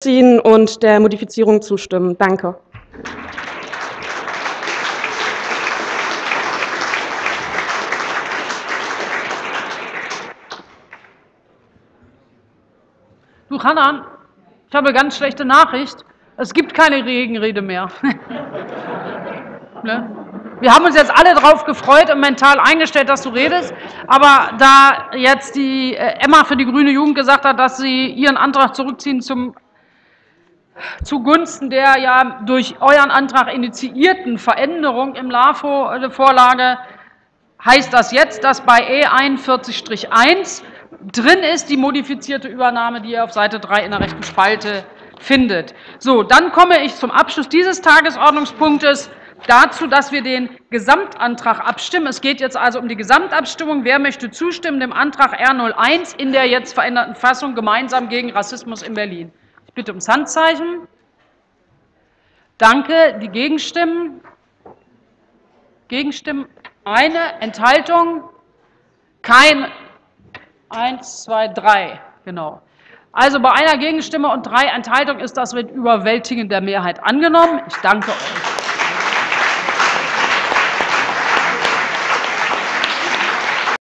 ziehen und der Modifizierung zustimmen. Danke. Du, Hanan, ich habe eine ganz schlechte Nachricht. Es gibt keine Regenrede mehr. ne? Wir haben uns jetzt alle darauf gefreut und mental eingestellt, dass du redest. Aber da jetzt die äh, Emma für die Grüne Jugend gesagt hat, dass sie ihren Antrag zurückziehen zum, zugunsten der ja durch euren Antrag initiierten Veränderung im LAFO-Vorlage, heißt das jetzt, dass bei E41-1 drin ist die modifizierte Übernahme, die ihr auf Seite 3 in der rechten Spalte findet. So, dann komme ich zum Abschluss dieses Tagesordnungspunktes dazu, dass wir den Gesamtantrag abstimmen. Es geht jetzt also um die Gesamtabstimmung. Wer möchte zustimmen dem Antrag R01 in der jetzt veränderten Fassung gemeinsam gegen Rassismus in Berlin? Ich bitte ums Handzeichen. Danke. Die Gegenstimmen? Gegenstimmen? Eine. Enthaltung? Kein. Eins, zwei, drei. Genau. Also bei einer Gegenstimme und drei Enthaltungen ist das mit überwältigender Mehrheit angenommen. Ich danke euch.